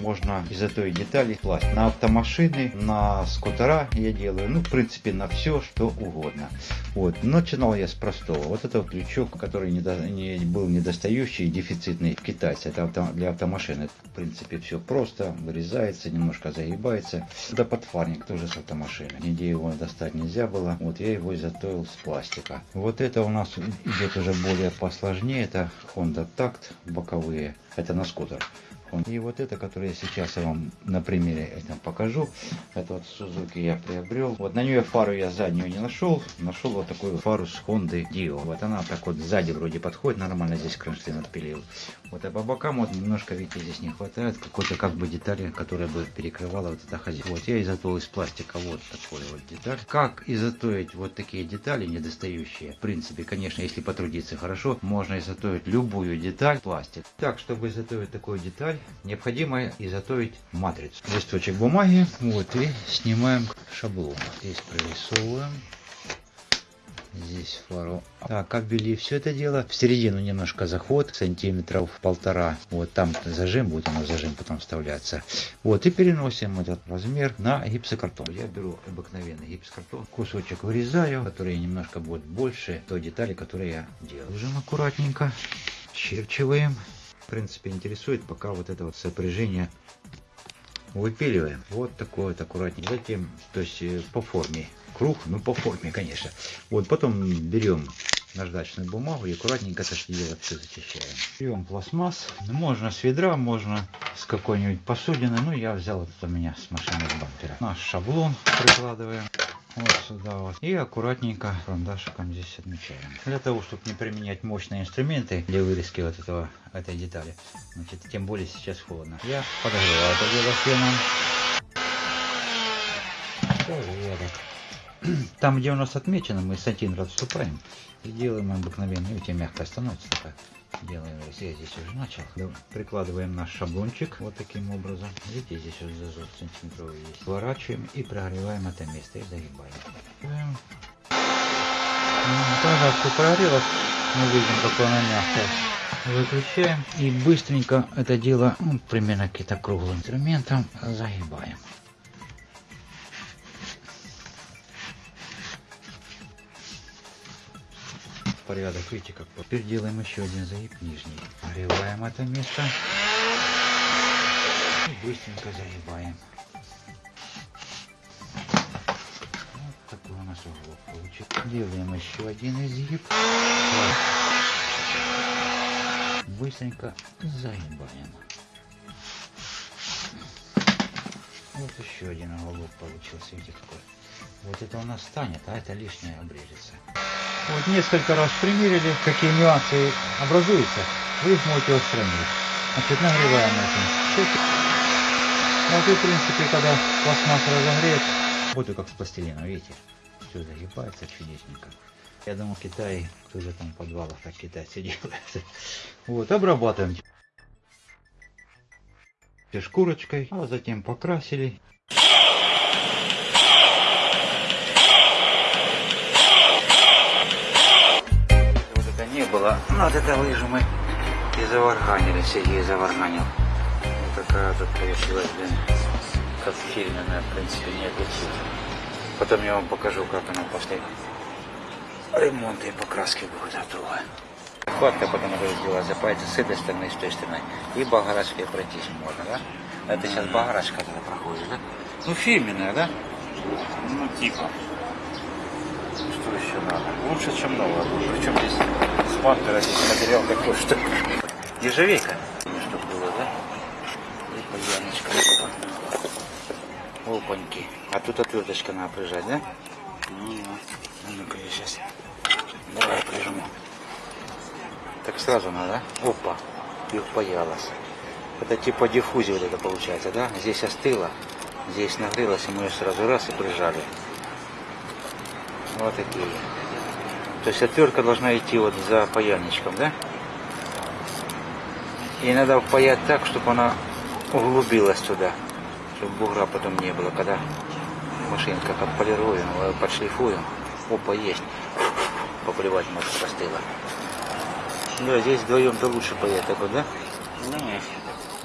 Можно изготовить детали класть на автомашины, на скутера я делаю, ну, в принципе, на все, что угодно. Вот. Начинал я с простого. Вот это вот крючок, который не, не, был недостающий, дефицитный в китайце. Это авто, для автомашины. В принципе, все просто, вырезается, немножко загибается. Это подфарник тоже с автомашины. Нигде его достать нельзя было. Вот я его изготовил с пластика. Вот это у нас идет уже более посложнее. Это Honda Tact боковые. Это на скутер. И вот это, которое я сейчас вам на примере этом покажу, это вот Suzuki я приобрел. Вот на нее фару я заднюю не нашел, нашел вот такую фару с Honda Dio. Вот она так вот сзади вроде подходит, нормально здесь кронштейн отпилил. Вот а по бокам вот немножко, видите, здесь не хватает какой-то как бы детали, которая бы перекрывала вот это хозяйство. Вот я изготовил из пластика вот такой вот деталь. Как изготовить вот такие детали недостающие? В принципе, конечно, если потрудиться хорошо, можно изготовить любую деталь пластик. Так, чтобы изготовить такую деталь, необходимо изготовить матрицу. Листочек бумаги, вот, и снимаем шаблон. Здесь прорисовываем. Здесь фару. Так, обвели все это дело. В середину немножко заход, сантиметров полтора. Вот там зажим, будет оно зажим потом вставляться. Вот, и переносим этот размер на гипсокартон. Я беру обыкновенный гипсокартон, кусочек вырезаю, который немножко будет больше той детали, которую я делаю. Ложим аккуратненько, черчиваем в принципе интересует пока вот это вот сопряжение выпиливаем. Вот такой вот аккуратнее затем то есть э, по форме. Круг ну по форме конечно. Вот потом берем наждачную бумагу и аккуратненько это дело все зачищаем. Берем пластмасс. Можно с ведра можно с какой-нибудь посудины. Ну я взял вот у меня с машины бампера. Наш шаблон прикладываем вот сюда вот. И аккуратненько карандашиком здесь отмечаем. Для того, чтобы не применять мощные инструменты для вырезки вот этого, этой детали. Значит, тем более сейчас холодно. Я подогреваю это дело феном. Там, где у нас отмечено, мы сантиметр отступаем и делаем обыкновенно. Видите, мягко становится такая делаем, я здесь уже начал. Прикладываем наш шаблончик вот таким образом. Видите, здесь уже зазор сантиметровый есть. Сворачиваем и прогреваем это место и загибаем. Все прогрелось, мы видим, какое оно мягкое. Выключаем и быстренько это дело, ну, примерно каким-то круглым инструментом, загибаем. Порядок. Видите, как теперь делаем еще один загиб нижний. Нагреваем это место. И быстренько загибаем. Вот такой у нас уголок получится. Делаем еще один изгиб. Быстренько загибаем. Вот еще один уголок получился. Видите, какой. Вот это у нас станет, а это лишнее обрежется. Вот несколько раз примерили, какие нюансы образуются, вы их можете устранить. Значит, нагреваем этим. Вот и в принципе, когда пластмасса разогреет, вот и как с пластилином, видите, все загибается чудесненько. Я думаю, в Китае тоже там в подвалах как китайцы делают. Вот, обрабатываем шкурочкой, а затем покрасили. Было. Ну, вот это лыжу мы и заварганили, Сергей заварганил. Вот такая тут получилась, блин, как в фильме, в принципе, не отличить. Потом я вам покажу, как она после ремонта и покраски будет готова. Хватка потом уже сделала, запаяться с этой стороны и с той стороны. И багарашкой пройтись можно, да? Это сейчас багарашка тогда проходит, да? Ну, фирменная, да? Ну, типа. Что еще надо? Лучше, чем новое. Причем здесь с бампера здесь материал такой, что ежевейка. Чтобы было, да? И паяночка. Опаньки. А тут отверточка надо прижать, да? Ну, а ну-ка я сейчас. Давай прижму. Так сразу надо, да? Опа. И впаялась. Это типа диффузия вот это получается, да? Здесь остыло, здесь нагрелось, и мы ее сразу раз и прижали. Вот такие. То есть отвертка должна идти вот за паяльничком, да? И надо впаять так, чтобы она углубилась туда, чтобы бугра потом не было, когда машинка подполируем, э, подшлифуем. Опа, есть. Поплевать может простыла. Да, здесь вдвоем-то лучше паять так вот, да? Нет.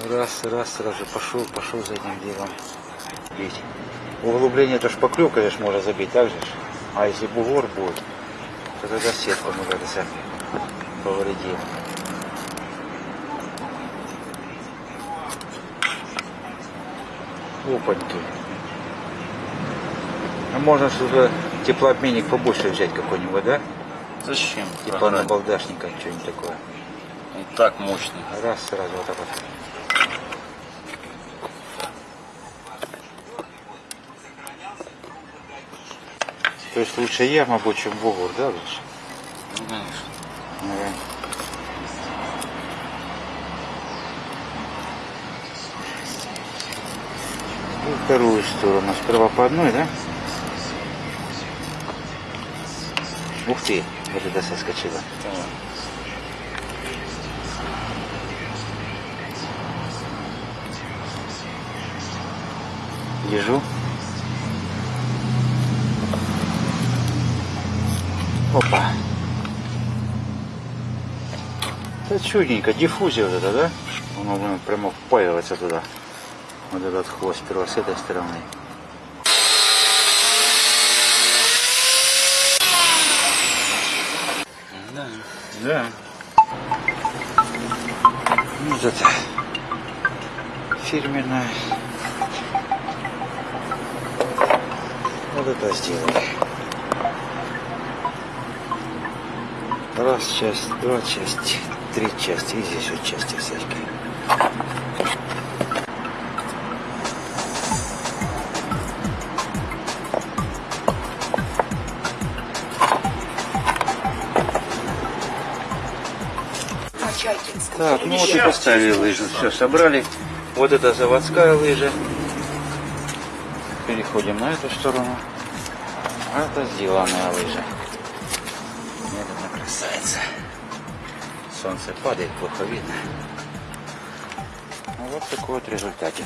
Раз, раз, сразу пошел, пошел за этим делом. Бить. Углубление это шпаклевка лишь можно забить, так же? А если бугор будет, то тогда сетку мы это сами повредим. Опаньки. А можно сюда теплообменник побольше взять какой-нибудь, да? Зачем? Типа на балдашника, что-нибудь такое. И так мощный. Раз, сразу вот так вот. То есть лучше яма будет, чем бугор, да, лучше? Ну, конечно. Ага. И вторую сторону. Сперва по одной, да? Ух ты, вот это соскочило. Так. Это чудненько, диффузия вот это, да? Оно блин, прямо впаивается туда. Вот этот хвост сперва с этой стороны. Да. Да. Ну, вот это фирменная. Вот это сделали. Раз часть, два части, три части. И здесь вот части всякие. Так, ну вот и поставили лыжу. Все, собрали. Вот это заводская лыжа. Переходим на эту сторону. А это сделанная лыжа. Солнце падает, плохо видно. Ну, Вот такой вот результатик.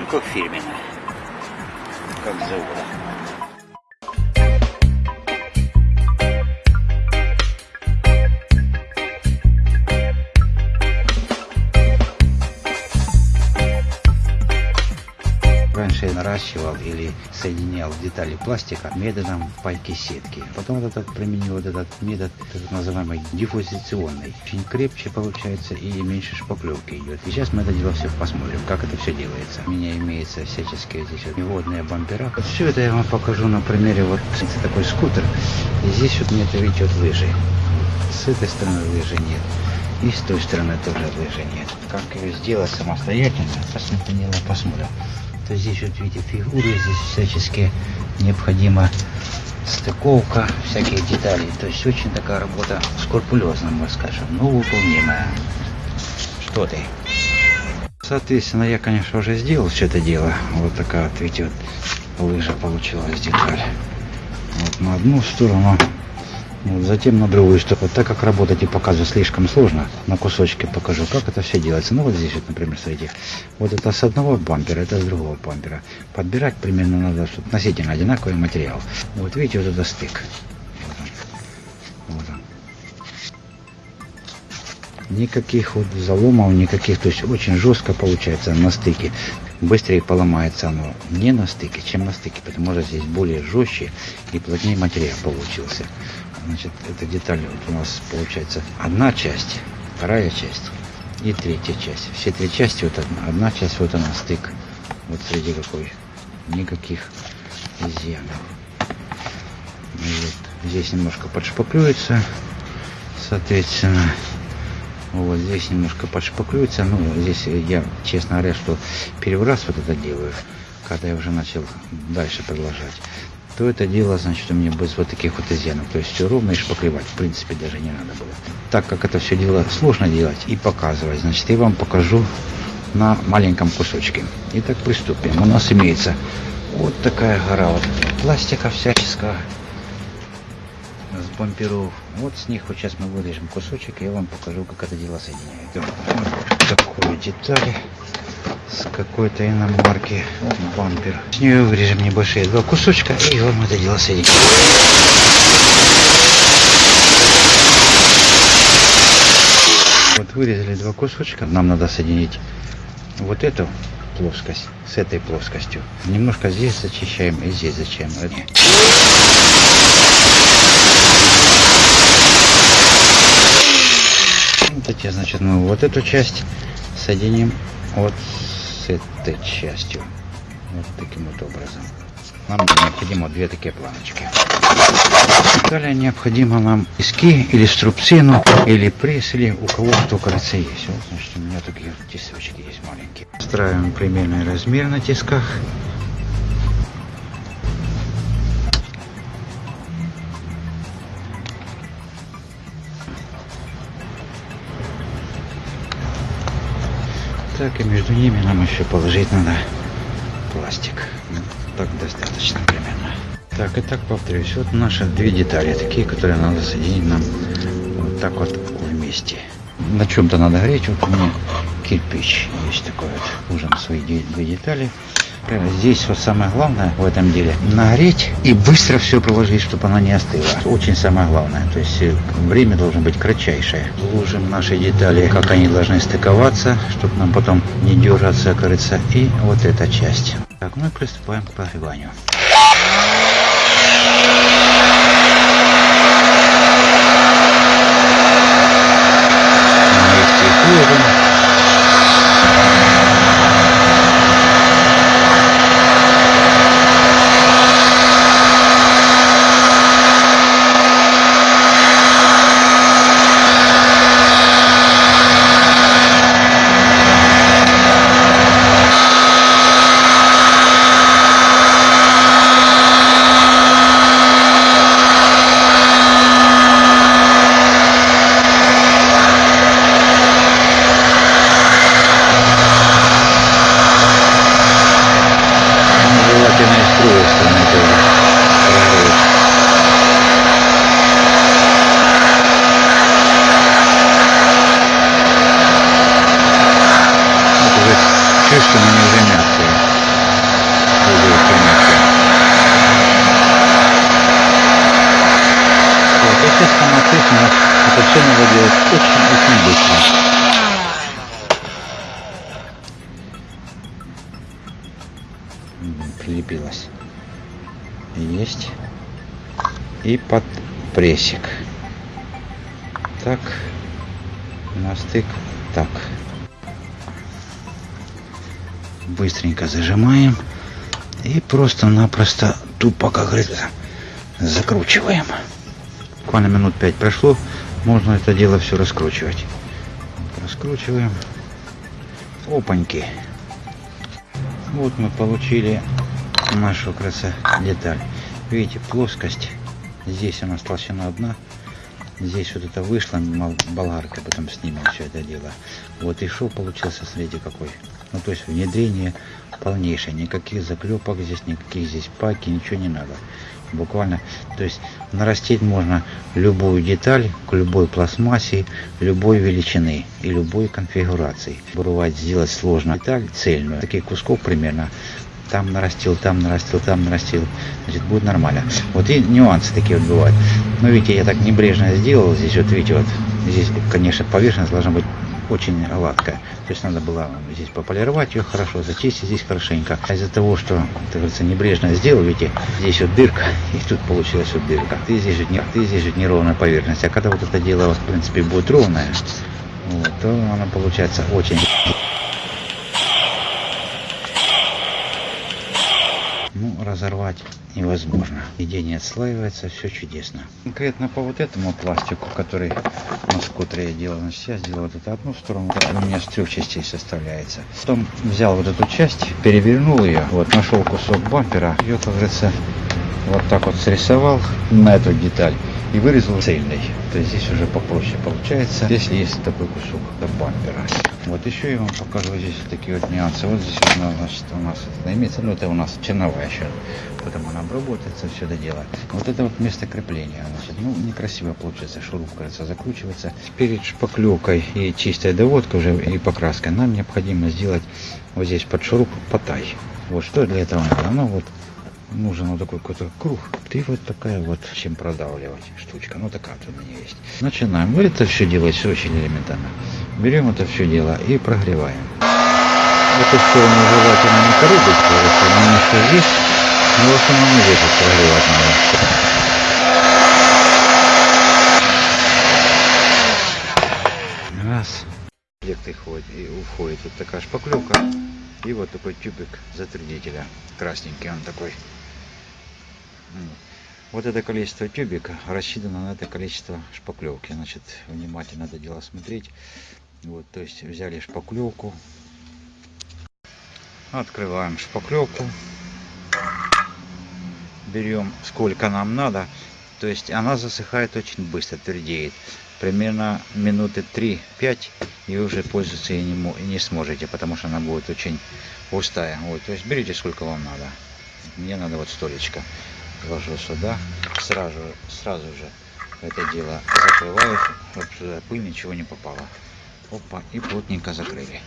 Ну, как фирменная. Как завода. Соединял детали пластика методом пайки сетки. Потом этот применил вот этот метод, так называемый диффузиционный. Очень крепче получается и меньше шпаклевки идет. И сейчас мы это дело все посмотрим, как это все делается. У меня имеется всяческие здесь вот неводные бампера. Вот все это я вам покажу на примере вот это такой скутер. И здесь вот нет, видите, вот лыжи. С этой стороны лыжи нет. И с той стороны тоже лыжи нет. Как ее сделать самостоятельно, посмотрим, посмотрим. То здесь вот видите фигуры, здесь всячески необходима стыковка всяких деталей. То есть очень такая работа скрупулезная, мы скажем, но выполнимая. Что ты? Соответственно, я, конечно, уже сделал все это дело. Вот такая вот, видите, вот лыжа получилась деталь. Вот на одну сторону, затем на другую сторону. Так как работать и показывать слишком сложно, на кусочки покажу, как это все делается. Ну вот здесь вот, например, смотрите, вот это с одного бампера, это с другого бампера. Подбирать примерно надо, относительно одинаковый материал. Вот видите, вот это стык. Вот он. Вот он. Никаких вот заломов, никаких, то есть очень жестко получается на стыке. Быстрее поломается оно не на стыке, чем на стыке, потому что здесь более жестче и плотнее материал получился. Значит, эта деталь вот у нас получается одна часть, вторая часть и третья часть. Все три части, вот одна, одна часть, вот она стык. Вот среди какой. Никаких изъянов. И вот здесь немножко подшпаклюется, соответственно. Вот здесь немножко подшпаклюется. Ну, здесь я, честно говоря, что первый раз вот это делаю, когда я уже начал дальше продолжать то это дело, значит, у меня без вот таких вот изъянов. То есть все ровно и шпаклевать, в принципе, даже не надо было. Так как это все дело сложно делать и показывать, значит, я вам покажу на маленьком кусочке. Итак, приступим. У нас имеется вот такая гора вот пластика всяческого с бамперов. Вот с них вот сейчас мы вырежем кусочек, и я вам покажу, как это дело соединяет. Вот такую деталь с какой-то иномарки бампер. С нее вырежем небольшие два кусочка и вам это дело соединим. Вот вырезали два кусочка. Нам надо соединить вот эту плоскость с этой плоскостью. Немножко здесь зачищаем и здесь зачем. Вот эти, значит, мы вот эту часть соединим вот с этой частью. Вот таким вот образом. Нам необходимо две такие планочки. Далее необходимо нам иски или струбцину, или пресс, или у кого что, кажется, есть. Вот, значит, у меня такие тесочки есть маленькие. Устраиваем примерный размер на тисках. Так, и между ними нам еще положить надо пластик. Ну, так достаточно примерно. Так, и так повторюсь. Вот наши две детали, такие, которые надо соединить нам вот так вот вместе. На чем-то надо греть. Вот у меня кирпич есть такой вот. Ужин свои две детали. Здесь вот самое главное в этом деле нагреть и быстро все проложить, чтобы она не остыла. Очень самое главное. То есть э, время должно быть кратчайшее. Ложим наши детали, как они должны стыковаться, чтобы нам потом не дергаться, кажется. И вот эта часть. Так, мы приступаем к прогреванию. Ложим прилепилась. Есть. И под прессик. Так. На стык. Так. Быстренько зажимаем. И просто-напросто тупо, как говорится, закручиваем. Буквально минут пять прошло. Можно это дело все раскручивать. Раскручиваем. Опаньки. Вот мы получили нашу краса деталь. Видите, плоскость. Здесь у нас толщина одна. Здесь вот это вышло, болгарка, потом снимем все это дело. Вот и шов получился, смотрите какой. Ну то есть внедрение полнейшее. Никаких заклепок здесь, никаких здесь паки, ничего не надо. Буквально, то есть нарастить можно любую деталь к любой пластмассе, любой величины и любой конфигурации. Бывает сделать сложно деталь цельную. Таких кусков примерно там нарастил, там нарастил, там нарастил, значит, будет нормально. Вот и нюансы такие вот бывают. Но видите, я так небрежно сделал здесь, вот видите, вот здесь, конечно, поверхность должна быть очень гладкая. То есть надо было здесь пополировать ее хорошо, зачистить здесь хорошенько. А из-за того, что, так говорится, небрежно сделал, видите, здесь вот дырка, и тут получилась вот дырка. Ты здесь же, не, ты здесь же неровная поверхность. А когда вот это дело, в принципе, будет ровное, вот, то она получается очень ну, разорвать невозможно. Нигде не отслаивается, все чудесно. Конкретно по вот этому пластику, который на скутере я делал, значит, я сделал вот эту одну сторону, у меня с трех частей составляется. Потом взял вот эту часть, перевернул ее, вот, нашел кусок бампера, ее, как говорится, вот так вот срисовал на эту деталь и вырезал цельный. То есть здесь уже попроще получается, если есть такой кусок до бампера. Вот еще я вам покажу здесь такие вот нюансы. Вот здесь вот, значит, у нас это имеется, ну это у нас черновая еще. Потом она обработается, все это дело. Вот это вот место крепления. Значит, ну некрасиво получается, шуруп, кажется, закручивается. Перед шпаклевкой и чистой доводкой уже и покраской нам необходимо сделать вот здесь под шуруп потай. Вот что для этого надо? Ну вот нужен вот такой какой-то круг. И вот такая вот, чем продавливать штучка. Ну такая вот у меня есть. Начинаем. Ну, это все делать все очень элементарно. Берем это все дело и прогреваем. Эту сторону желательно не коробить, потому что здесь, но в основном здесь вот прогревать надо. Раз. Комплекты ходит и уходит вот такая шпаклевка и вот такой тюбик затвердителя красненький он такой вот это количество тюбика рассчитано на это количество шпаклевки. Значит внимательно это дело смотреть. Вот то есть взяли шпаклевку. Открываем шпаклевку. Берем сколько нам надо. То есть она засыхает очень быстро твердеет. Примерно минуты 3-5 и уже пользоваться и не сможете потому что она будет очень густая. Вот то есть берите сколько вам надо. Мне надо вот столечко ложу сюда сразу сразу же это дело закрываю чтобы сюда пыль ничего не попало. Опа и плотненько закрыли.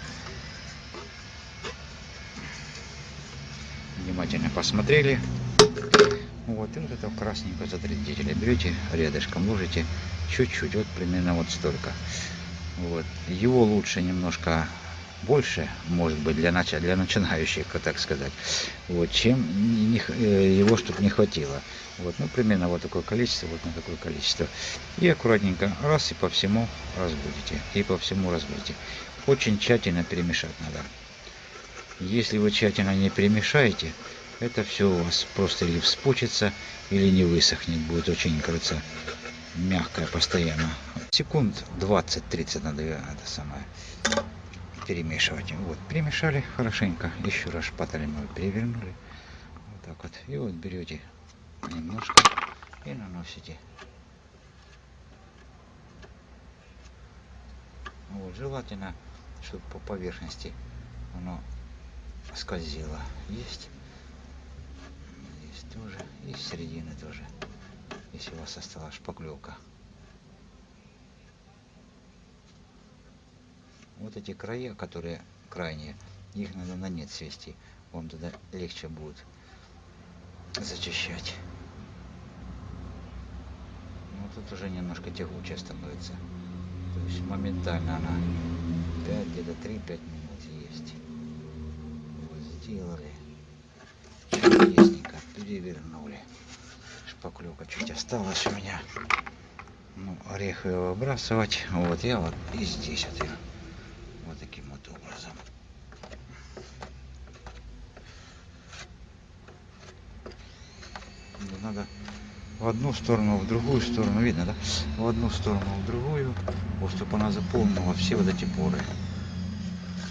Внимательно посмотрели. Вот и вот это красненькое затвердителя берете рядышком ложите чуть-чуть вот примерно вот столько. Вот его лучше немножко больше может быть для начала для начинающих так сказать. Вот чем не, э, его чтобы не хватило. Вот ну примерно вот такое количество вот на такое количество. И аккуратненько раз и по всему разбудите и по всему разбудите. Очень тщательно перемешать надо. Если вы тщательно не перемешаете это все у вас просто или вспучится или не высохнет будет очень кажется мягкое постоянно. Секунд 20-30 надо это самое перемешивать. Вот перемешали хорошенько. Еще раз шпателем мы перевернули. Вот так вот. И вот берете немножко и наносите. Вот желательно чтобы по поверхности оно скользило. Есть. Здесь тоже. И с середины тоже. Если у вас осталась шпаклевка вот эти края которые крайние их надо на нет свести. Вам тогда легче будет зачищать. Ну тут уже немножко тягучее становится. То есть моментально она 5 где-то 3-5 минут есть. Вот сделали. Чудесненько перевернули. Шпаклевка чуть осталась у меня. Ну орех ее выбрасывать. Вот я вот и здесь вот ее вот таким вот образом надо в одну сторону в другую сторону видно да? В одну сторону в другую. Вот чтобы она заполнила все вот эти поры.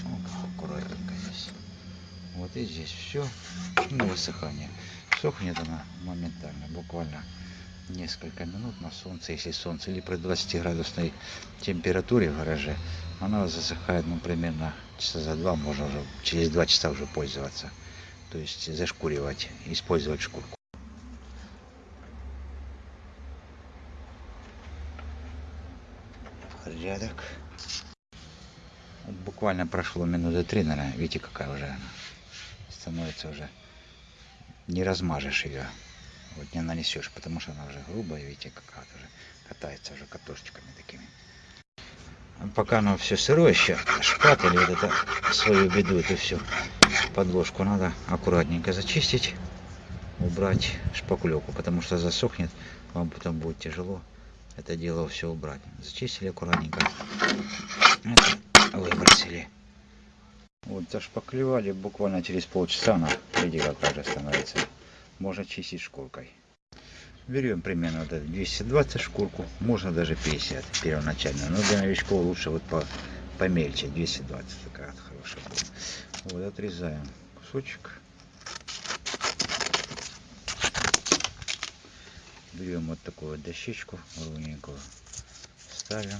Вот, аккуратненько здесь. Вот и здесь все на высыхание. Сохнет она моментально буквально несколько минут на солнце если солнце или при 20 градусной температуре в гараже она засыхает ну примерно часа за два можно уже через два часа уже пользоваться. То есть зашкуривать использовать шкурку порядок. Буквально прошло минуты три наверное. Видите какая уже она становится уже. Не размажешь ее вот не нанесешь потому что она уже грубая видите какая уже катается уже катушечками такими. Пока оно все сырое еще шпатель вот это свою беду это все подложку надо аккуратненько зачистить убрать шпаклевку потому что засохнет вам потом будет тяжело это дело все убрать. Зачистили аккуратненько. Это выбросили. Вот зашпаклевали буквально через полчаса она видите как уже становится. Можно чистить шкуркой. Берем примерно вот 220 шкурку можно даже 50 первоначально. Но для новичков лучше вот по помельче 220 такая вот хорошая вот отрезаем кусочек берем вот такую дощечку ровненькую ставим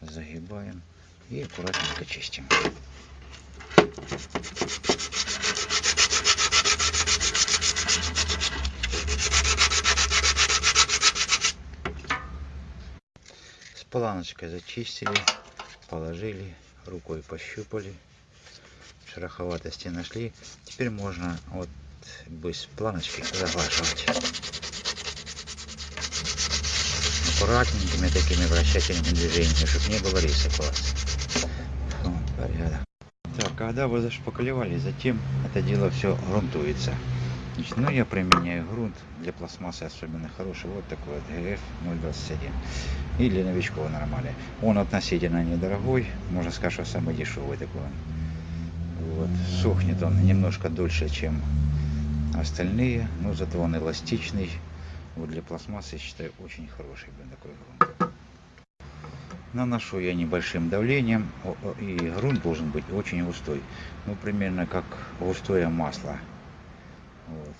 загибаем и аккуратненько чистим. Планочкой зачистили положили рукой пощупали шероховатости нашли. Теперь можно вот без планочки заглаживать. Аккуратненькими такими вращательными движениями, чтобы не было риса класс. Вот, порядок. Так, когда вы зашпаклевали, затем это дело все грунтуется. Значит, ну, я применяю грунт для пластмассы особенно хороший. Вот такой вот GF 021. И для новичков нормальный. Он относительно недорогой. Можно сказать, что самый дешевый такой он. Вот. Сохнет он немножко дольше, чем остальные. Но зато он эластичный. Вот для пластмассы, считаю, очень хороший блин, такой грунт. Наношу я небольшим давлением. И грунт должен быть очень густой. Ну, примерно как густое масло. Вот.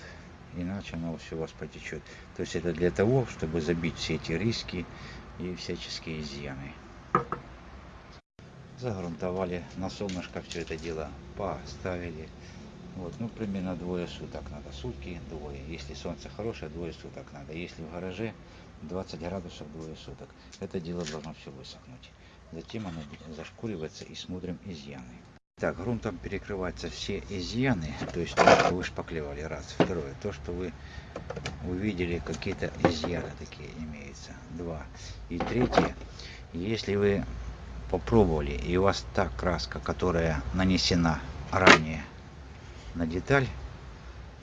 Иначе оно все у вас потечет. То есть это для того, чтобы забить все эти риски и всяческие изъяны. Загрунтовали, на солнышко все это дело поставили. Вот, ну, примерно двое суток надо. Сутки, двое. Если солнце хорошее, двое суток надо. Если в гараже 20 градусов, двое суток. Это дело должно все высохнуть. Затем оно зашкуривается и смотрим изъяны. Так, грунтом перекрываются все изъяны, то есть то, что вы шпаклевали, раз. Второе, то, что вы увидели, какие-то изъяны такие имеются, два. И третье, если вы попробовали, и у вас та краска, которая нанесена ранее на деталь,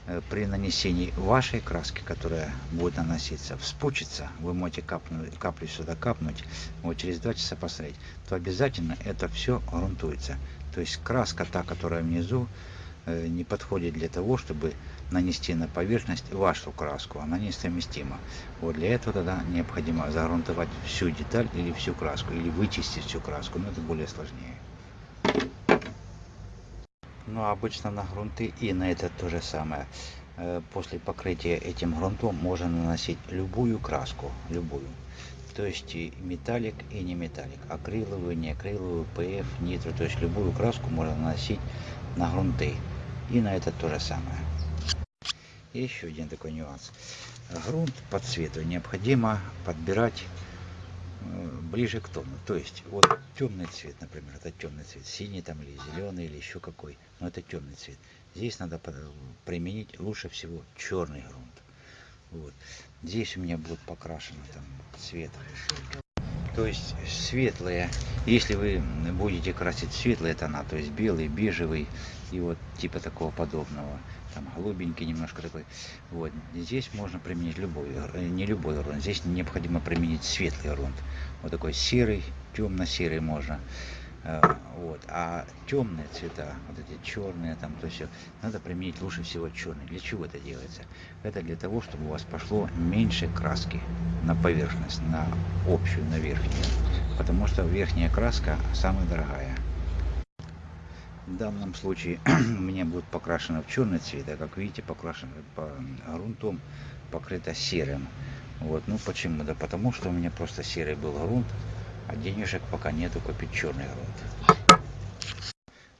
э, при нанесении вашей краски, которая будет наноситься, вспучится, вы можете капнуть, каплю сюда капнуть, вот через два часа посмотреть, то обязательно это все грунтуется. То есть краска та, которая внизу, э, не подходит для того, чтобы нанести на поверхность вашу краску. Она несовместима. Вот для этого тогда необходимо загрунтовать всю деталь или всю краску, или вычистить всю краску, но это более сложнее. Но обычно на грунты и на это то же самое. Э, после покрытия этим грунтом можно наносить любую краску, любую то есть и металлик и не металлик, акриловую, не акриловую, ПФ, нитро, то есть любую краску можно наносить на грунты. И на это то же самое. И еще один такой нюанс. Грунт по цвету необходимо подбирать ближе к тону. То есть вот темный цвет, например, это темный цвет, синий там или зеленый или еще какой, но это темный цвет. Здесь надо применить лучше всего черный грунт. Вот. Здесь у меня будет покрашено там цвет. То есть светлые, если вы будете красить светлые тона, то есть белый, бежевый и вот типа такого подобного, там голубенький немножко такой, вот, здесь можно применить любой, э, не любой грунт, здесь необходимо применить светлый грунт, вот такой серый, темно-серый можно, Э, вот. А темные цвета, вот эти черные, там, то все, надо применить лучше всего черный. Для чего это делается? Это для того, чтобы у вас пошло меньше краски на поверхность, на общую, на верхнюю. Потому что верхняя краска самая дорогая. В данном случае у меня будет покрашено в черный цвет, а как видите, покрашено по грунтом, покрыто серым. Вот, ну почему? Да потому что у меня просто серый был грунт, а денежек пока нету купить черный грунт.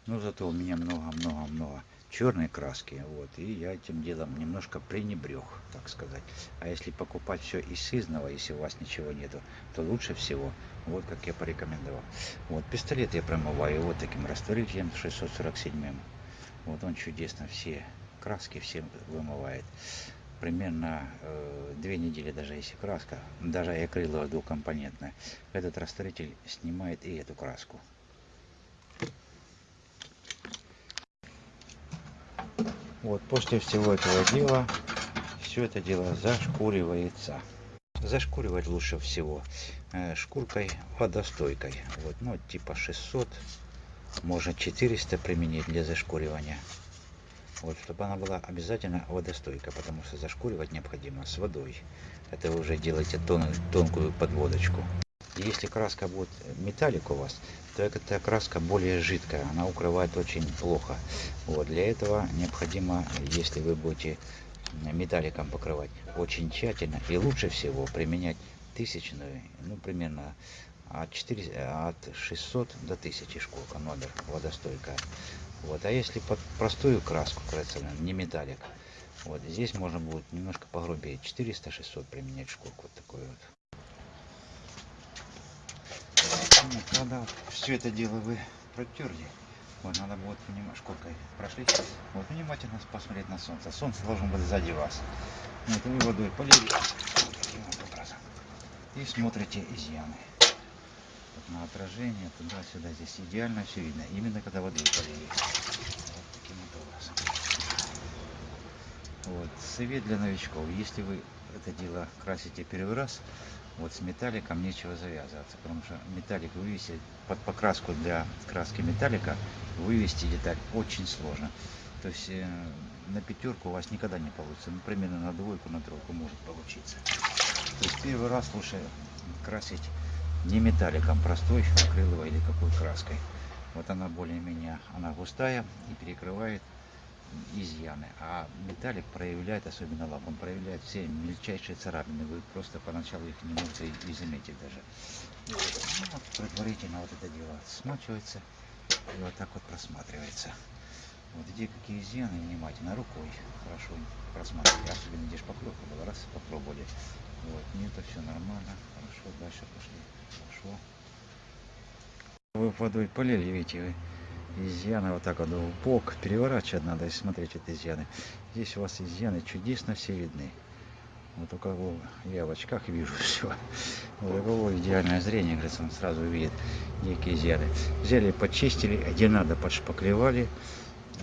Но зато у меня много-много-много черной краски. Вот, и я этим делом немножко пренебрег, так сказать. А если покупать все из сызного, если у вас ничего нету, то лучше всего, вот как я порекомендовал. Вот, пистолет я промываю вот таким растворителем 647. Вот он чудесно все краски все вымывает примерно э, две недели, даже если краска, даже и акриловая двухкомпонентная, этот растворитель снимает и эту краску. Вот после всего этого дела все это дело зашкуривается. Зашкуривать лучше всего э, шкуркой водостойкой. Вот, ну, типа 600, можно 400 применить для зашкуривания. Вот, чтобы она была обязательно водостойкая, потому что зашкуривать необходимо с водой. Это вы уже делаете тон, тонкую подводочку. Если краска будет металлик у вас, то эта краска более жидкая, она укрывает очень плохо. Вот, для этого необходимо, если вы будете металликом покрывать, очень тщательно и лучше всего применять тысячную, ну примерно от, 4, от 600 до 1000 шкурка номер водостойкая. Вот. А если под простую краску красную, не металлик, вот здесь можно будет немножко погрубее, 400-600 применять шкурку вот такой вот. Ну, когда все это дело вы протерли, Вот надо будет понимать, сколько прошли. Вот внимательно посмотреть на солнце. Солнце должно быть сзади вас. Вот вы водой полили таким вот образом. И смотрите изъяны. Вот на отражение, туда-сюда. Здесь идеально все видно. Именно когда водой полили. Вот таким вот образом. Вот. Совет для новичков. Если вы это дело красите первый раз, вот с металликом нечего завязываться, потому что металлик вывести под покраску для краски металлика вывести деталь очень сложно. То есть э, на пятерку у вас никогда не получится, ну примерно на двойку, на тройку может получиться. То есть первый раз лучше красить не металликом, простой акриловой или какой краской. Вот она более-менее, она густая и перекрывает изъяны. А металлик проявляет, особенно лак, он проявляет все мельчайшие царапины. Вы просто поначалу их не можете и заметить даже. Ну, вот предварительно вот это дело смачивается и вот так вот просматривается. Вот где какие изъяны, внимательно рукой хорошо просматривать. Особенно где шпаклевка была, раз попробовали. Вот, нет, все нормально, хорошо, дальше пошли, хорошо. Вы водой полили, видите, вы изъяны вот так вот в бок переворачивать надо и смотреть эти изъяны. Здесь у вас изъяны чудесно все видны. Вот у кого я в очках вижу все. Вот у кого идеальное зрение, говорится, он сразу видит некие изъяны. Взяли, почистили, где надо, подшпаклевали.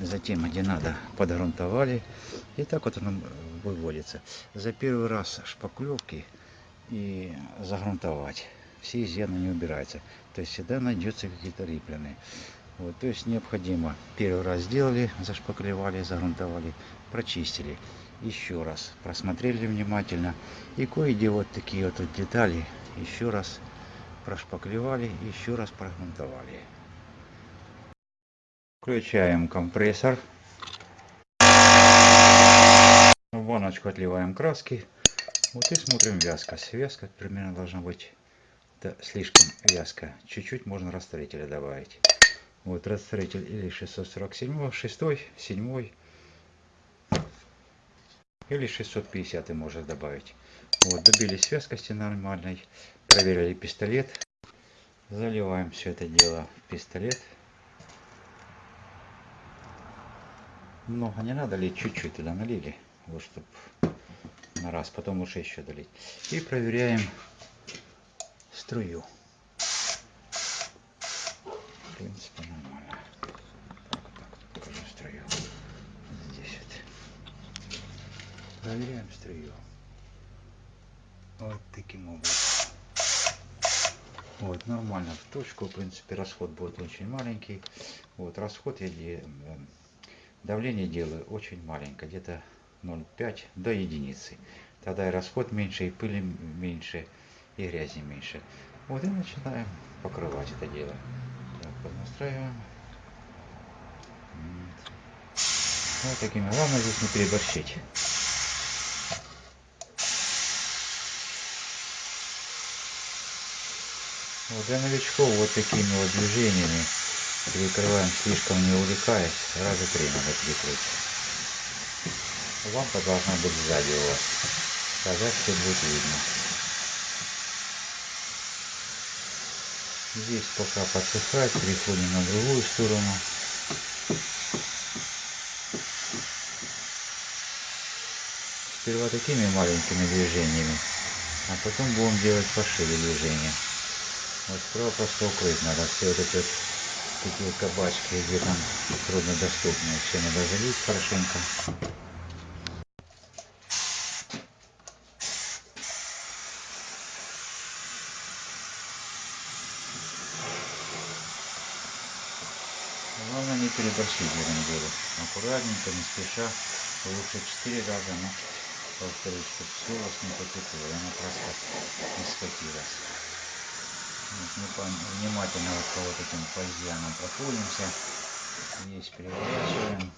Затем, где надо, подгрунтовали. И так вот оно выводится. За первый раз шпаклевки и загрунтовать. Все изъяны не убираются. То есть всегда найдется какие-то риплены. Вот, то есть необходимо первый раз сделали, зашпаклевали, загрунтовали, прочистили. Еще раз просмотрели внимательно. И кое-где вот такие вот детали еще раз прошпаклевали, еще раз прогрунтовали. Включаем компрессор. В баночку отливаем краски. Вот и смотрим вязкость. Вязка примерно должна быть да, слишком вязкая. Чуть-чуть можно растворителя добавить. Вот растворитель или 647, 6, 7 или 650 можно добавить. Вот, добились вязкости нормальной, проверили пистолет. Заливаем все это дело в пистолет. Много не надо лить, чуть-чуть туда налили, вот чтобы на раз, потом лучше еще долить. И проверяем струю. В принципе, нормально. Так, вот так вот покажу струю. Здесь вот. Проверяем струю. Вот таким образом. Вот, нормально в точку. В принципе, расход будет очень маленький. Вот, расход я давление делаю очень маленькое, где-то 0,5 до единицы. Тогда и расход меньше, и пыли меньше, и грязи меньше. Вот и начинаем покрывать это дело. Так, поднастраиваем. Вот такими. Главное здесь не переборщить. Вот для новичков вот такими вот движениями перекрываем слишком не увлекаясь. Раза три надо перекрыть. Лампа должна быть сзади у вас. Тогда все будет видно. Здесь пока подсыхает, переходим на другую сторону. Сперва такими маленькими движениями, а потом будем делать пошире движения. Вот справа просто укрыть надо все вот эти вот такие кабачки, где там труднодоступные. Все надо залить хорошенько. Главное не переборщить в этом деле. Аккуратненько, не спеша. Лучше 4 раза, но повторюсь, чтобы все у вас не потекло, и она краска не скатилась. Мы внимательно вот по вот этим позиянам проходимся. Здесь переворачиваем.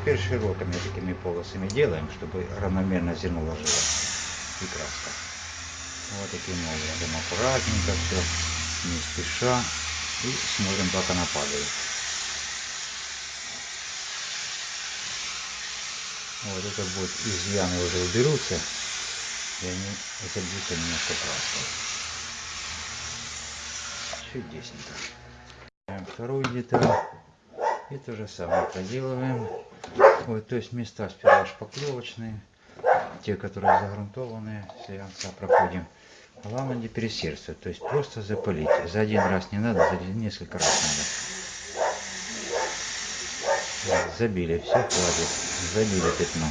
Теперь широкими такими полосами делаем, чтобы равномерно зерно ложилось и краска. Вот таким образом аккуратненько все, не спеша и смотрим, как она падает. Вот это будет изъяны уже уберутся, и они забьются немножко краской. Чудесненько. Вторую деталь. И то же самое проделываем. Вот, то есть места сперва шпаклевочные, те, которые загрунтованные, слянца проходим. Главное не пересердствовать, то есть просто запылить. За один раз не надо, за несколько раз надо. Забили, все хватит. Забили пятно.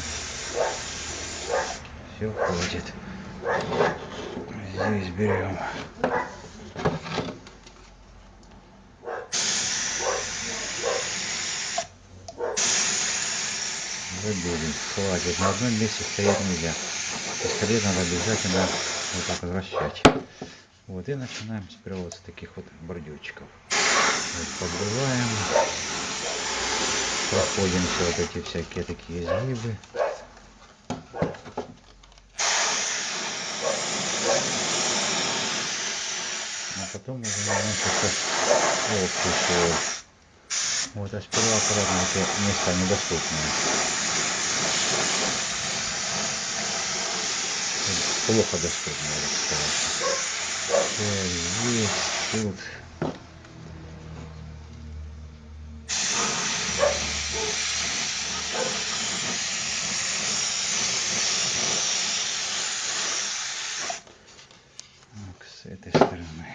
Все хватит. Здесь берем. Забили. Хватит. На одном месте стоять нельзя. Пистолет надо обязательно вот так вот вращать. Вот и начинаем сперва вот с таких вот бордюрчиков. Вот подбиваем. Проходим все вот эти всякие такие изгибы. А потом уже общий слой. Вот, а сперва аккуратно эти места недоступные. Плохо сказал. Вот здесь, тут. Так, с этой стороны.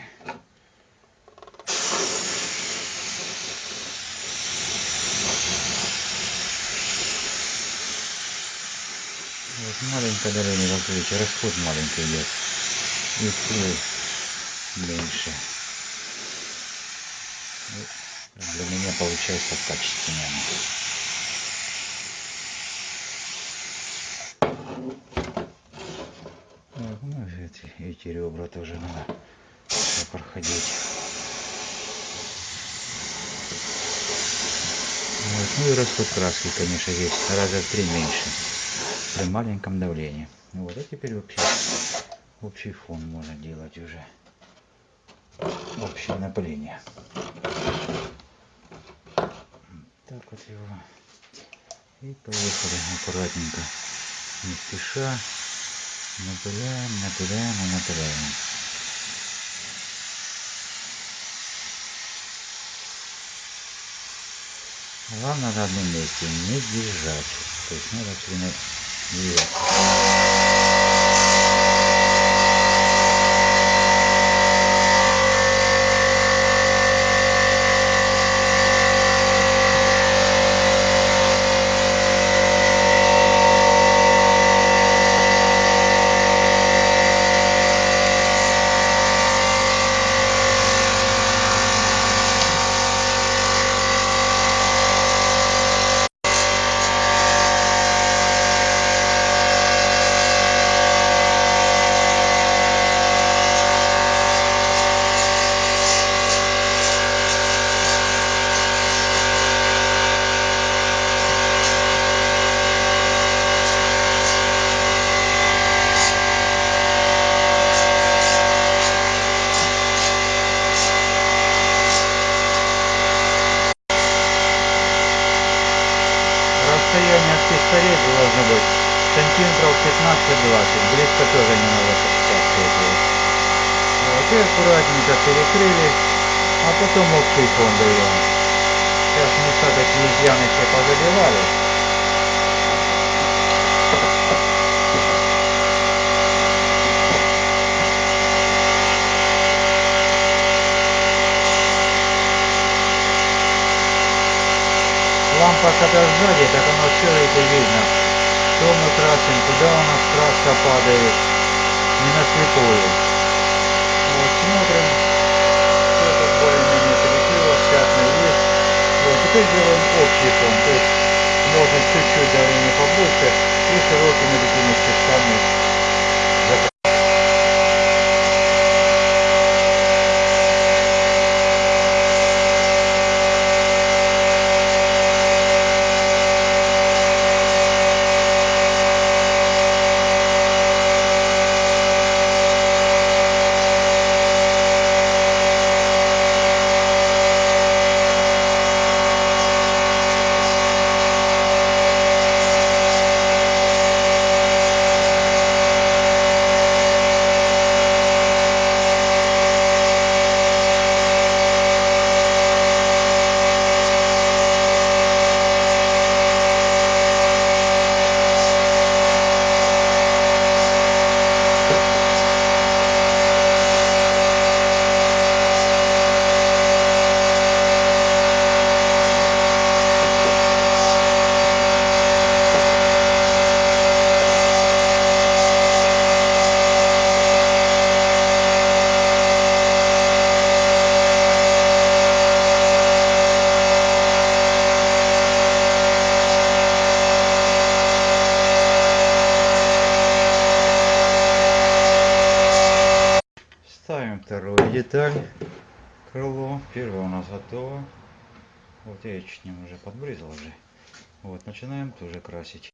Вот маленькое давление, как расход маленький идет. И слой меньше. И для меня получается качественнее. Вот, ну, эти, эти ребра тоже надо проходить. Вот, ну и расход краски, конечно, есть раза в три меньше при маленьком давлении. Вот, а теперь вообще общий фон можно делать уже. Общее напыление. Так вот его. И поехали аккуратненько, не спеша. Напыляем, напыляем и напыляем. Главное на одном месте не держать. То есть надо все время двигаться. Расстояние от пистолета должно быть сантиметров 15-20. Близко тоже не надо подскакивать. Вот и аккуратненько перекрыли. А потом общий фон даем. Сейчас места такие изъяны все позабивали. Лампа когда сзади, так оно все это видно. Что мы красим, куда у нас краска падает. Не на слепую. Вот, смотрим. Все тут более-менее перекрылось, пятна есть. Вот, теперь делаем общий фон. То есть можно чуть-чуть давление побольше и широкими такими частями Ставим вторую деталь, крыло. Первое у нас готово. Вот я чуть ним уже подбрызал уже. Вот, начинаем тоже красить.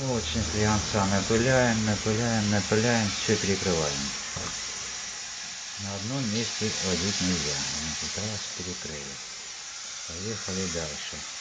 Очень слегонца напыляем, напыляем, напыляем, все перекрываем. На одном месте водить нельзя. Раз перекрыли. Поехали дальше.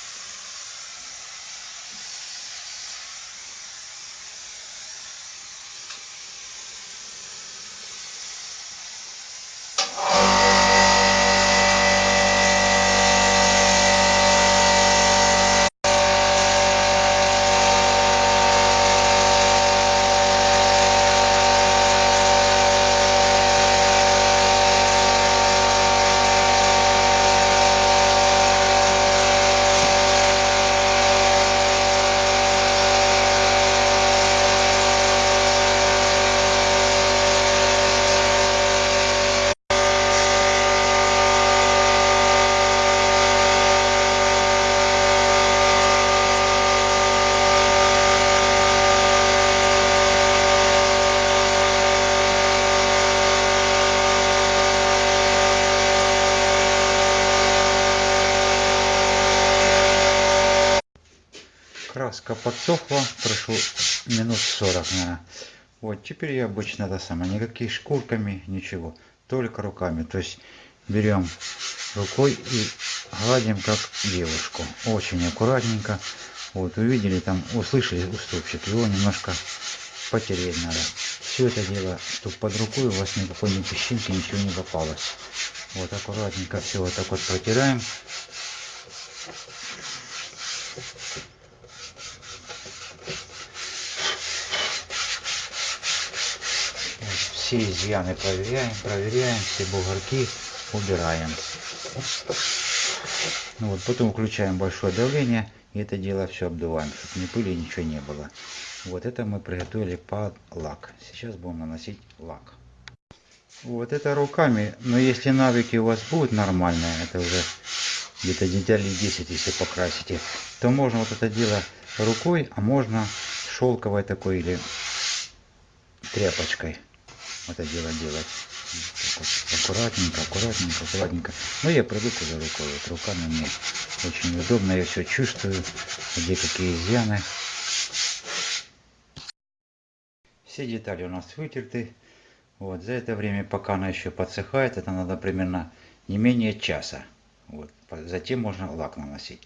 Краска подсохла, прошло минут 40, наверное. Вот, теперь я обычно это самое, никаких шкурками, ничего, только руками. То есть берем рукой и гладим как девушку. Очень аккуратненько. Вот, увидели там, услышали уступчик, его немножко потереть надо. Все это дело, чтобы под рукой у вас никакой ни песчинки, ничего не попалось. Вот аккуратненько все вот так вот протираем. Все изъяны проверяем, проверяем, все бугорки убираем. Ну вот, потом включаем большое давление и это дело все обдуваем, чтобы ни пыли, ничего не было. Вот это мы приготовили под лак. Сейчас будем наносить лак. Вот это руками, но если навыки у вас будут нормальные, это уже где-то деталей 10, если покрасите, то можно вот это дело рукой, а можно шелковой такой или тряпочкой это дело делать. Вот, аккуратненько, аккуратненько, аккуратненько. Но я привык уже рукой. Вот руками мне очень удобно. Я все чувствую, где какие изъяны. Все детали у нас вытерты. Вот, за это время, пока она еще подсыхает, это надо примерно не менее часа. Вот, затем можно лак наносить.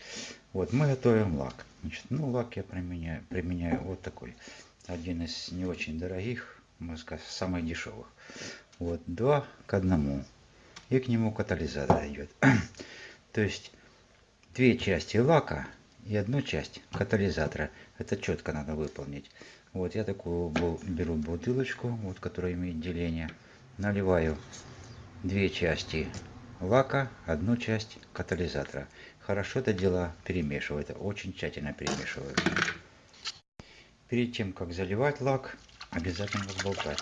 Вот, мы готовим лак. Значит, ну, лак я применяю, применяю вот такой. один из не очень дорогих, можно сказать, самых дешевых. Вот, два к одному. И к нему катализатор идет. То есть две части лака и одну часть катализатора. Это четко надо выполнить. Вот я такую беру бутылочку, вот, которая имеет деление. Наливаю две части лака, одну часть катализатора. Хорошо это дело перемешиваю, это очень тщательно перемешиваю. Перед тем, как заливать лак, обязательно взболтать.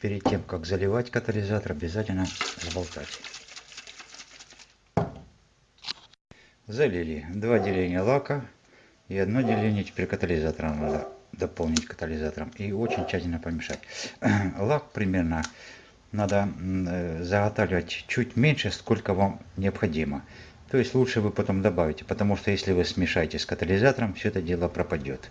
Перед тем, как заливать катализатор, обязательно взболтать. Залили два деления лака и одно деление теперь катализатора надо дополнить катализатором и очень тщательно помешать. Лак примерно надо э, заготавливать чуть меньше, сколько вам необходимо. То есть лучше вы потом добавите, потому что если вы смешаете с катализатором, все это дело пропадет.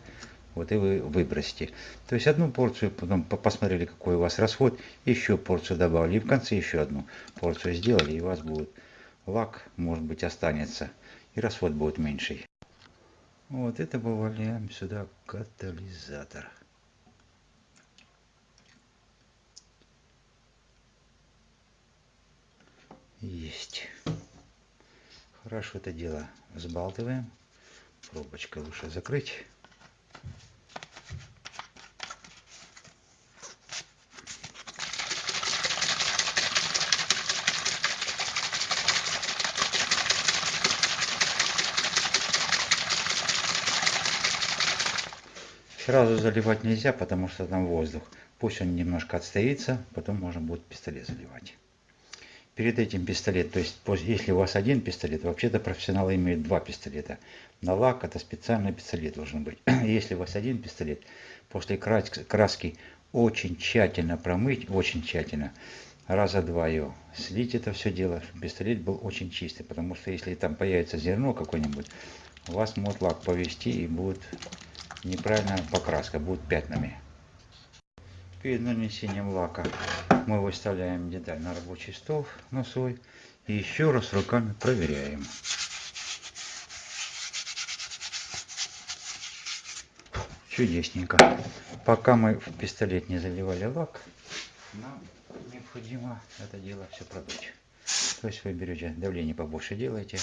Вот и вы выбросите. То есть одну порцию, потом посмотрели, какой у вас расход, еще порцию добавили. И в конце еще одну порцию сделали, и у вас будет лак, может быть, останется. И расход будет меньше. Вот это добавляем сюда катализатор. Есть. Хорошо это дело взбалтываем. Пробочкой лучше закрыть. Сразу заливать нельзя, потому что там воздух. Пусть он немножко отстоится, потом можно будет пистолет заливать перед этим пистолет, то есть если у вас один пистолет, вообще-то профессионалы имеют два пистолета. На лак это специальный пистолет должен быть. Если у вас один пистолет, после краски очень тщательно промыть, очень тщательно, раза два ее слить это все дело, чтобы пистолет был очень чистый, потому что если там появится зерно какое-нибудь, у вас может лак повести и будет неправильная покраска, будет пятнами. Перед нанесением лака мы выставляем деталь на рабочий стол на и еще раз руками проверяем. Чудесненько. Пока мы в пистолет не заливали лак, нам необходимо это дело все продуть. То есть вы берете давление побольше делаете.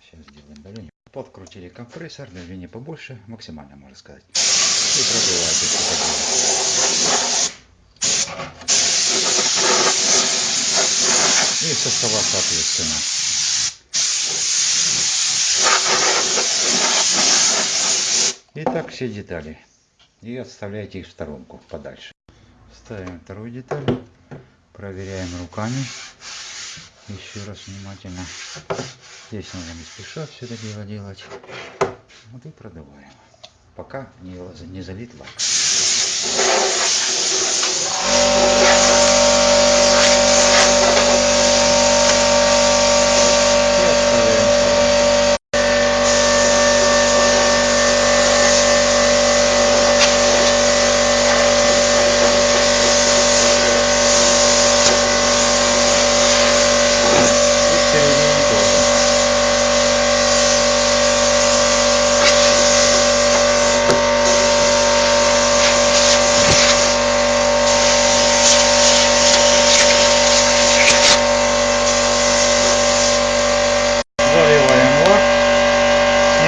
Сейчас сделаем давление. Подкрутили компрессор, давление побольше, максимально можно сказать. И продуваете и состава соответственно. Итак, все детали. И отставляйте их в сторонку подальше. Ставим вторую деталь. Проверяем руками. Еще раз внимательно. Здесь нужно не спеша все это дело делать. Вот и продуваем. Пока не, не залит лак.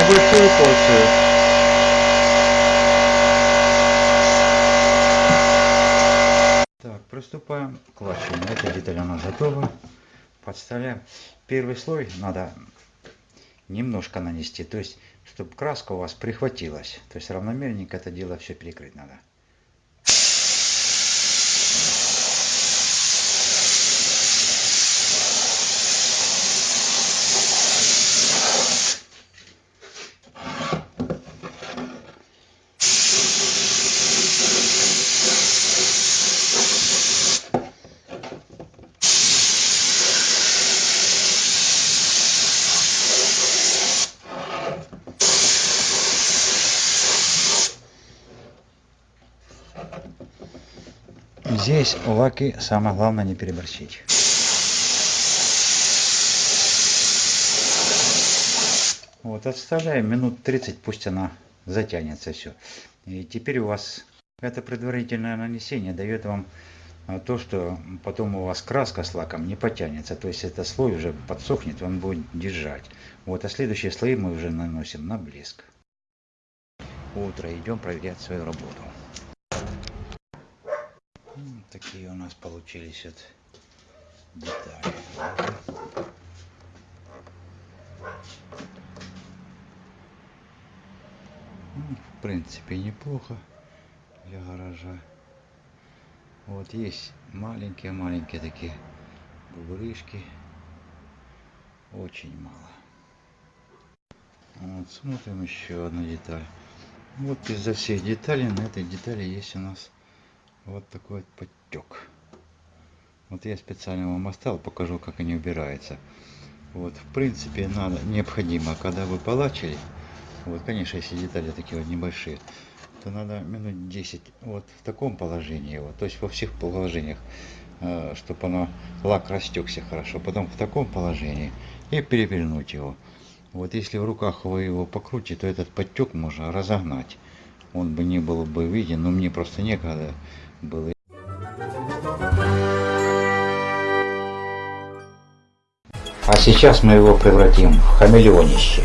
небольшую порцию. Так, приступаем к варению. Эта деталь она готова. Подставляем. Первый слой надо немножко нанести, то есть, чтобы краска у вас прихватилась. То есть равномерненько это дело все перекрыть надо. Здесь лаки самое главное не переборщить. Вот, отставляем минут 30, пусть она затянется все. И теперь у вас это предварительное нанесение дает вам а, то, что потом у вас краска с лаком не потянется. То есть этот слой уже подсохнет, он будет держать. Вот, а следующие слои мы уже наносим на блеск. Утро, идем проверять свою работу. Такие у нас получились вот детали. Ну, в принципе, неплохо для гаража. Вот есть маленькие-маленькие такие бугрышки. Очень мало. Вот, смотрим еще одну деталь. Вот из-за всех деталей на этой детали есть у нас вот такой вот подтек. Вот я специально вам оставил, покажу, как они убираются. Вот, в принципе, надо, необходимо, когда вы полачили, вот, конечно, если детали такие вот небольшие, то надо минут 10 вот в таком положении, вот, то есть во всех положениях, э, чтобы оно, лак растекся хорошо, потом в таком положении и перевернуть его. Вот если в руках вы его покрутите, то этот подтек можно разогнать. Он бы не был бы виден, но мне просто некогда было. А сейчас мы его превратим в хамелеонище.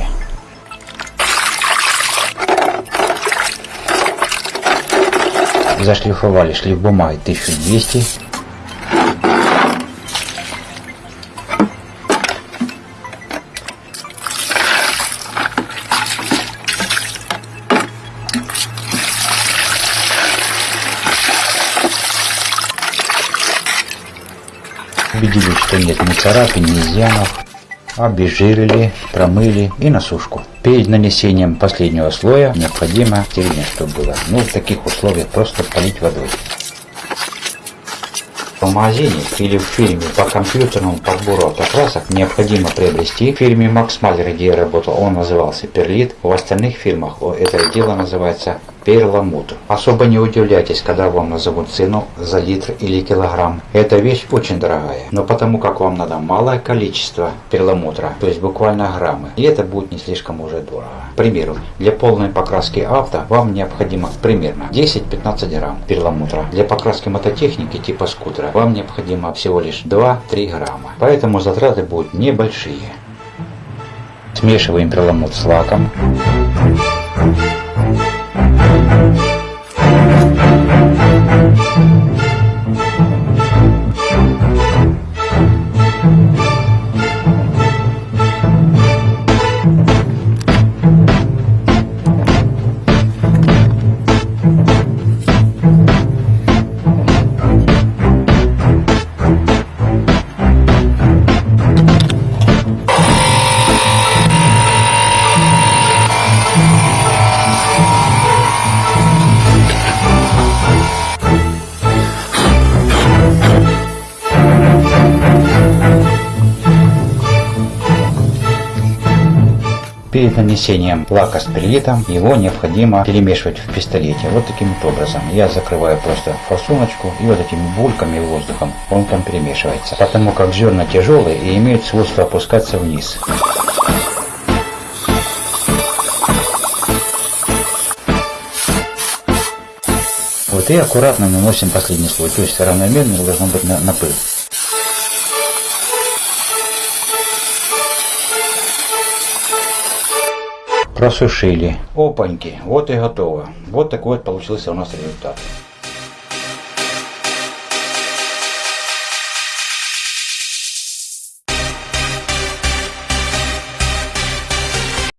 Зашлифовали шлиф бумаги 1200. Царапин, изъянов. Обезжирили, промыли и на сушку. Перед нанесением последнего слоя необходимо стерильно, чтобы было. Ну, в таких условиях просто полить водой. В магазине или в фирме по компьютерному подбору автокрасок необходимо приобрести. В фирме Max Maler, где я работал, он назывался Перлит. В остальных фирмах это дело называется перламутр. Особо не удивляйтесь, когда вам назовут цену за литр или килограмм. Эта вещь очень дорогая, но потому как вам надо малое количество перламутра, то есть буквально граммы, и это будет не слишком уже дорого. К примеру, для полной покраски авто вам необходимо примерно 10-15 грамм перламутра. Для покраски мототехники типа скутера вам необходимо всего лишь 2-3 грамма. Поэтому затраты будут небольшие. Смешиваем перламутр с лаком. Перед нанесением лака с перилитом его необходимо перемешивать в пистолете. Вот таким вот образом. Я закрываю просто форсуночку и вот этими бульками воздухом он там перемешивается. Потому как зерна тяжелые и имеют свойство опускаться вниз. Вот и аккуратно наносим последний слой. То есть равномерно должно быть на, на пыль. Просушили. Опаньки, вот и готово. Вот такой вот получился у нас результат.